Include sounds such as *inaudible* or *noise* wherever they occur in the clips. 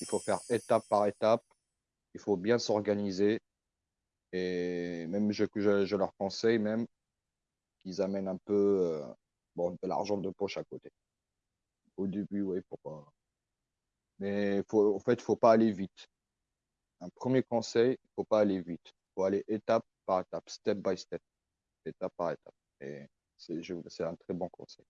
Il faut faire étape par étape. Il faut bien s'organiser. Et même je, leur conseille même qu'ils amènent un peu euh, bon, de l'argent de poche à côté. Au début, oui, pourquoi. Mais faut, en fait, il ne faut pas aller vite. Un premier conseil, il ne faut pas aller vite. Il faut aller étape par étape, step by step, étape par étape. Et c'est un très bon conseil.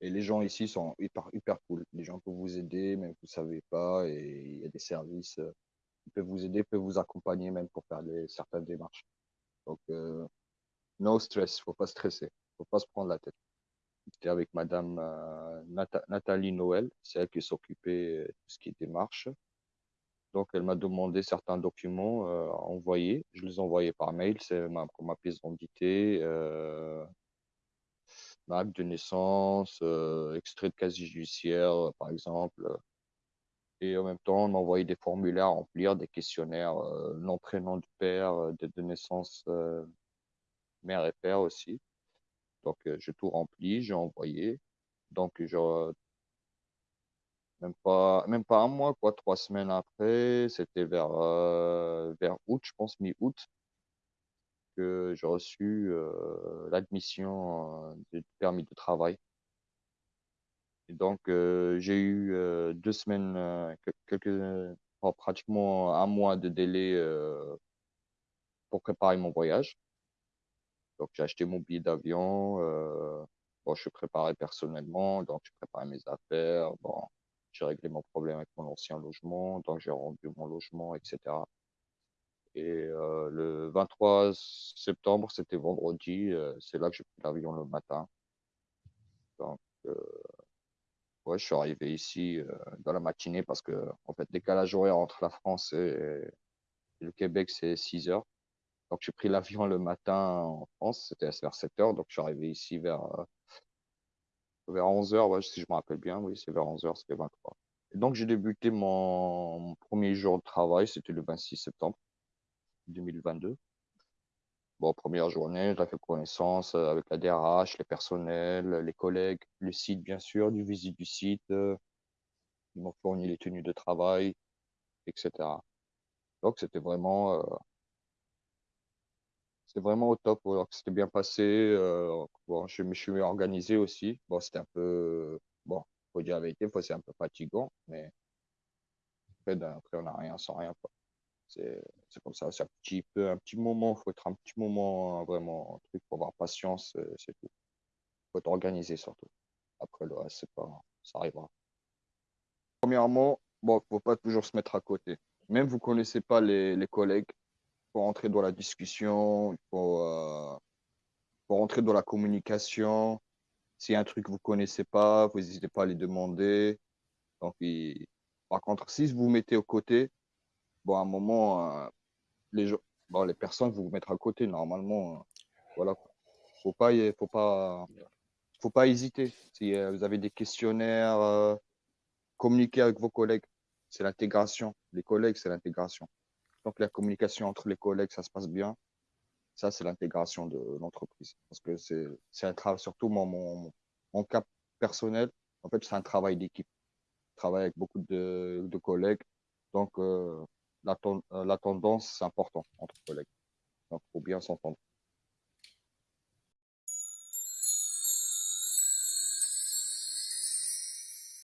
Et les gens ici sont hyper, cool. Les gens peuvent vous aider, même si vous ne savez pas. Et il y a des services euh, qui peuvent vous aider, peuvent vous accompagner même pour faire certaines démarches. Donc, euh, no stress, il ne faut pas stresser. Il ne faut pas se prendre la tête. J'étais avec Madame euh, Nathalie Noël, c'est elle qui s'occupait de ce qui est démarche. Donc, elle m'a demandé certains documents euh, à envoyer. Je les ai envoyés par mail. C'est ma, ma pièce d'identité, euh, acte de naissance, euh, extrait de casier judiciaire, par exemple. Et en même temps, on envoyé des formulaires à remplir, des questionnaires, euh, nom, prénom du père, euh, date de naissance, euh, mère et père aussi. Donc, euh, j'ai tout rempli, j'ai envoyé. Donc, je, même pas, même pas un mois, quoi, trois semaines après, c'était vers, euh, vers août, je pense, mi-août, que j'ai reçu euh, l'admission euh, du permis de travail. Donc, euh, j'ai eu euh, deux semaines, euh, quelques, oh, pratiquement un mois de délai pour préparer mon voyage. Donc, j'ai acheté mon billet d'avion. bon, je suis préparé personnellement, donc je prépare mes affaires. Bon, j'ai réglé mon problème avec mon ancien logement, donc j'ai rendu mon logement, etc. Et euh, le 23 septembre, c'était vendredi, euh, c'est là que j'ai pris l'avion le matin. Donc, euh, ouais, je suis arrivé ici euh, dans la matinée parce que, en fait, décalage horaire entre la France et, le Québec, c'est 6 heures. Donc, j'ai pris *laughs* l'avion le matin en France, c'était vers 7 heures. Donc, je suis arrivé ici vers euh, vers 11h, ouais, si je me rappelle bien, oui, c'est vers 11h, c'était 23. Et donc, j'ai débuté mon, premier jour de travail, c'était le 26 septembre 2022. Bon, première journée, j'ai fait connaissance euh, avec la DRH, les personnels, les collègues, le site, bien sûr, du visite du site. Euh, ils m'ont fourni les tenues de travail, etc. Donc, c'était vraiment, euh, vraiment au top. C'était bien passé. Euh, bon, je me suis organisé aussi. Bon, c'était un peu, bon, faut dire la vérité, c'est un peu fatigant, mais après, après on n'a rien sans rien. C'est comme ça. C'est un petit peu, un petit moment. Faut être un petit moment vraiment, un truc pour avoir patience, euh, c'est tout. Faut être organisé surtout. Après le reste, c'est pas, ça arrivera. Premièrement, bon, faut pas toujours se mettre à côté. Même vous connaissez pas les, les collègues, faut rentrer dans la discussion, il faut, euh, faut rentrer dans la communication. S'il y a un truc que vous connaissez pas, vous n'hésitez pas à les demander. Donc, il... par contre, si vous vous mettez aux côtés, bon, à un moment, euh, les, gens, bon, les personnes vont vous mettre à côté. Normalement, euh, voilà. Faut pas, faut pas, faut pas hésiter. Si euh, vous avez des questionnaires, communiquer avec vos collègues. C'est l'intégration. Les collègues, c'est l'intégration. Donc, la communication entre les collègues, ça se passe bien. Ça, c'est l'intégration de l'entreprise. Parce que c'est un travail, surtout mon, mon, cas personnel, en fait, c'est un travail d'équipe. Je travaille avec beaucoup de, de collègues. Donc, la, la tendance, c'est important entre collègues. Donc, il faut bien s'entendre.